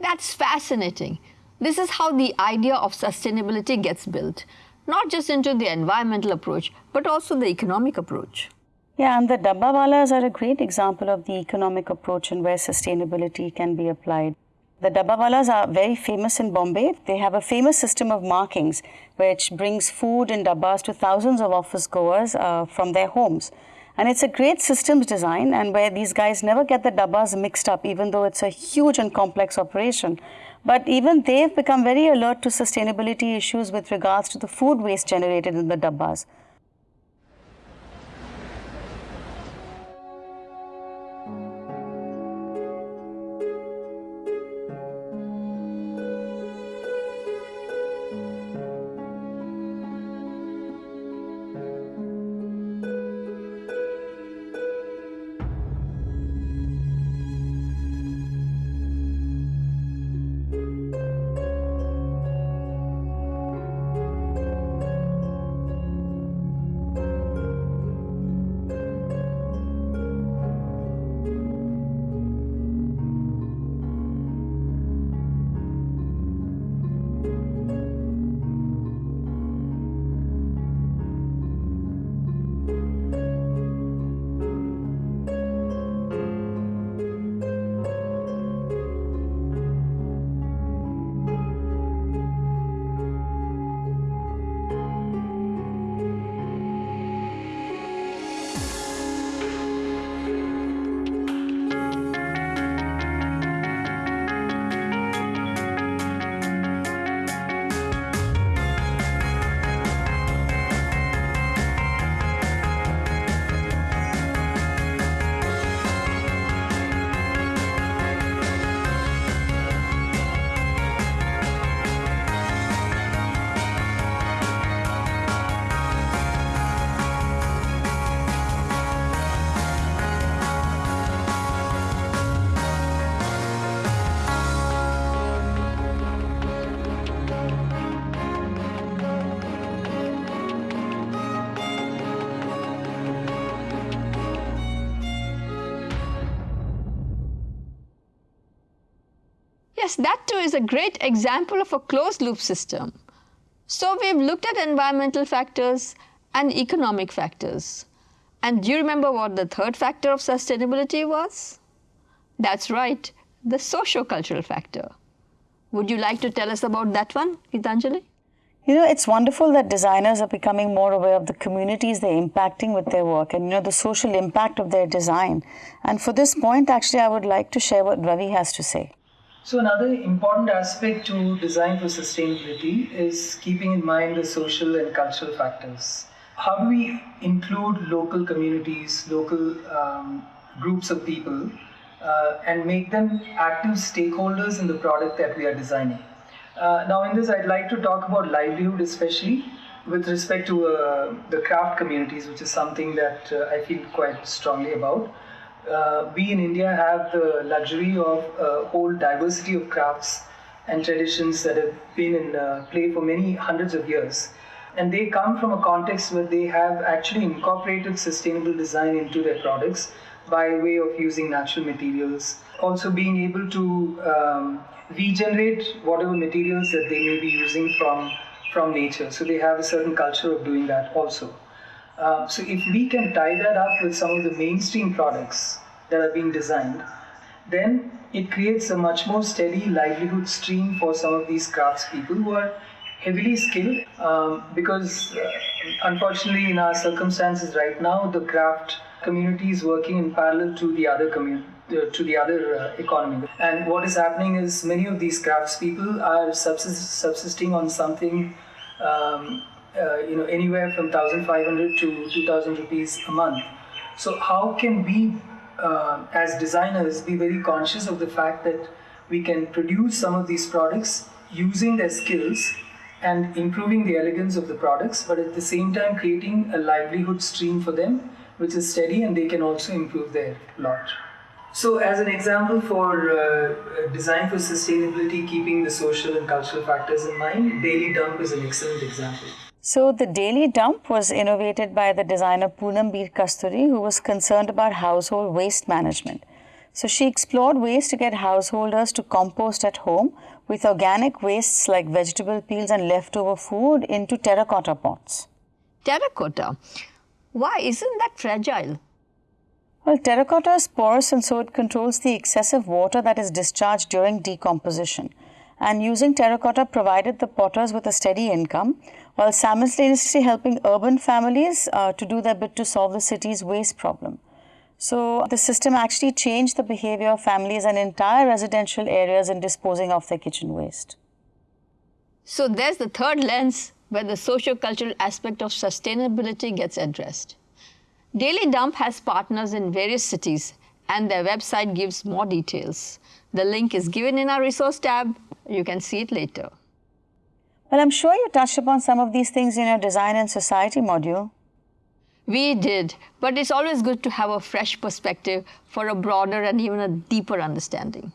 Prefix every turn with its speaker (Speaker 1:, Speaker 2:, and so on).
Speaker 1: That's fascinating. This is how the idea of sustainability gets built, not just into the environmental approach, but also the economic approach.
Speaker 2: Yeah, and the Dabbawalas are a great example of the economic approach and where sustainability can be applied. The Dabbawalas are very famous in Bombay. They have a famous system of markings which brings food in dabbas to thousands of office goers uh, from their homes. And it's a great systems design and where these guys never get the dabbas mixed up even though it's a huge and complex operation. But even they've become very alert to sustainability issues with regards to the food waste generated in the dabbas.
Speaker 1: Yes, that too is a great example of a closed loop system. So we've looked at environmental factors and economic factors. And do you remember what the third factor of sustainability was? That's right, the socio-cultural factor. Would you like to tell us about that one, Gitanjali?
Speaker 2: You know, it's wonderful that designers are becoming more aware of the communities they're impacting with their work and, you know, the social impact of their design. And for this point, actually, I would like to share what Ravi has to say.
Speaker 3: So another important aspect to design for sustainability is keeping in mind the social and cultural factors. How do we include local communities, local um, groups of people, uh, and make them active stakeholders in the product that we are designing? Uh, now, in this, I'd like to talk about livelihood, especially with respect to uh, the craft communities, which is something that uh, I feel quite strongly about uh, we in India have the luxury of a whole diversity of crafts and traditions that have been in uh, play for many hundreds of years. And they come from a context where they have actually incorporated sustainable design into their products by way of using natural materials. Also, being able to um, regenerate whatever materials that they may be using from, from nature. So, they have a certain culture of doing that also. Uh, so if we can tie that up with some of the mainstream products that are being designed, then it creates a much more steady livelihood stream for some of these craftspeople who are heavily skilled um, because uh, unfortunately in our circumstances right now the craft community is working in parallel to the other community uh, to the other uh, economy. And what is happening is many of these craftspeople are subsist- subsisting on something um, uh, you know anywhere from 1500 to 2000 rupees a month. So how can we uh, as designers be very conscious of the fact that we can produce some of these products using their skills and improving the elegance of the products but at the same time creating a livelihood stream for them which is steady and they can also improve their lot. So as an example for uh, design for sustainability keeping the social and cultural factors in mind daily dump is an excellent example
Speaker 2: so the daily dump was innovated by the designer Poonam Bir Kasturi, who was concerned about household waste management. So she explored ways to get householders to compost at home with organic wastes like vegetable peels and leftover food into terracotta pots.
Speaker 1: Terracotta? Why isn't that fragile?
Speaker 2: Well, terracotta is porous and so it controls the excessive water that is discharged during decomposition. And using terracotta provided the potters with a steady income while simultaneously helping urban families uh, to do their bit to solve the city's waste problem. So the system actually changed the behavior of families and entire residential areas in disposing of their kitchen waste.
Speaker 1: So there's the third lens where the socio-cultural aspect of sustainability gets addressed. Daily Dump has partners in various cities and their website gives more details. The link is given in our resource tab. You can see it later.
Speaker 2: Well, I'm sure you touched upon some of these things in your design and society module.
Speaker 1: We did, but it's always good to have a fresh perspective for a broader and even a deeper understanding.